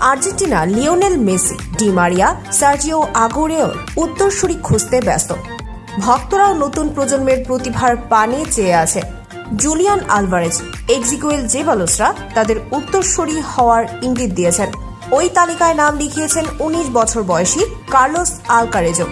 Argentina Lionel Messi Di Maria Sergio আগোরেওর উত্তরসূরি খুঁজতে ব্যস্ত। ভক্তরাও নতুন প্রজন্মের প্রতিভার পানে চেয়ে আছে। জুলিয়ান আলভারেজ এক্সিকুয়েল জেবালোসরা তাদের উত্তরসূরি হওয়ার ইঙ্গিত দিয়েছেন। ওই তালিকায় নাম লিখিয়েছেন উনিশ বছর বয়সী কার্লোস আলকারেজো।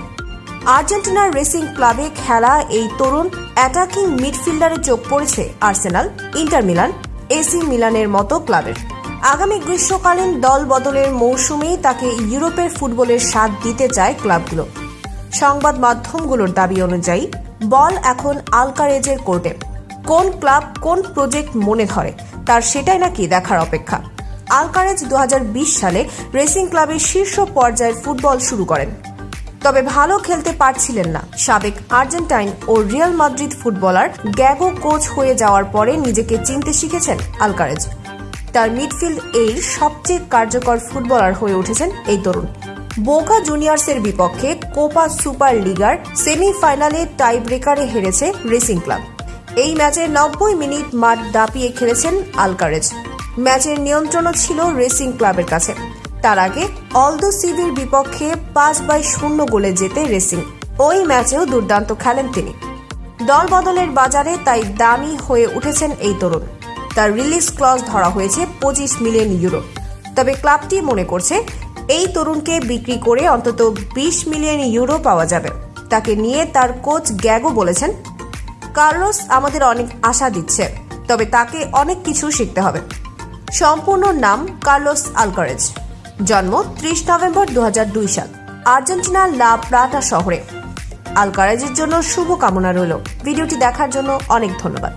আর্জেন্টিনার রেসিং ক্লাবে খেলা এই তরুণ অ্যাটাকিং মিডফিল্ডারে চোখ পড়েছে আর্সেনাল, ইন্টার মিলান, এসি মিলানের মতো ক্লাবের। আগামী গ্রীষ্মকালীন দল বদলের মৌসুমেই তাকে ইউরোপের ফুটবলের স্বাদ দিতে চায় ক্লাবগুলো। সংবাদ মাধ্যমগুলোর দাবি অনুযায়ী, বল এখন আলকারেজের কোর্টে। কোন ক্লাব কোন প্রজেক্ট মনে ধরে, তার সেটাই নাকি দেখার অপেক্ষা। আলকারেজ দু হাজার বিশ সালে রেসিং ক্লাবের শীর্ষ পর্যায়ের ফুটবল শুরু করেন। তবে ভালো খেলতে পারছিলেন না সাবেক আর্জেন্টাইন ও Real Madrid footballer Gago coach হয়ে যাওয়ার পরে নিজেকে চিনতে শিখেছেন আলকারেজ। তার মিডফিল্ড এর সবচেয়ে কার্যকর ফুটবলার হয়ে উঠেছেন এই তরুণ। বোকা জুনিয়র্সের বিপক্ষে কোপা সুপার লিগার সেমিফাইনালে টাই ব্রেকারে হেরেছে রেসিং ক্লাব। এই ম্যাচে নব্বই মিনিট মাঠ দাপিয়ে খেলেছেন আলকারেজ। ম্যাচের নিয়ন্ত্রণও ছিল রেসিং ক্লাবের কাছে। তার আগে অলদো সিভির বিপক্ষে পাঁচ বাই শূন্য গোলে জেতে রেসিং। ওই ম্যাচেও দুর্দান্ত খেলেন তিনি। দল বদলের বাজারে তাই দামি হয়ে উঠেছেন এই তরুণ। তার রিলিজ ক্লজ ধরা হয়েছে পঁচিশ মিলিয়ন ইউরো তবে ক্লাবটি মনে করছে, এই তরুণকে বিক্রি করে অন্তত বিশ মিলিয়ন ইউরো পাওয়া যাবে। তাকে নিয়ে তার কোচ গ্যাগো বলেছেন, কার্লোস আমাদের অনেক আশা দিচ্ছে, তবে তাকে অনেক কিছু শিখতে হবে। সম্পূর্ণ নাম কার্লোস আলকারেজ। জন্ম ত্রিশ নভেম্বর দু হাজার দুই সাল আর্জেন্টিনার লা প্লাটা শহরে। আলকারেজের জন্য শুভকামনা রইল। ভিডিওটি দেখার জন্য অনেক ধন্যবাদ।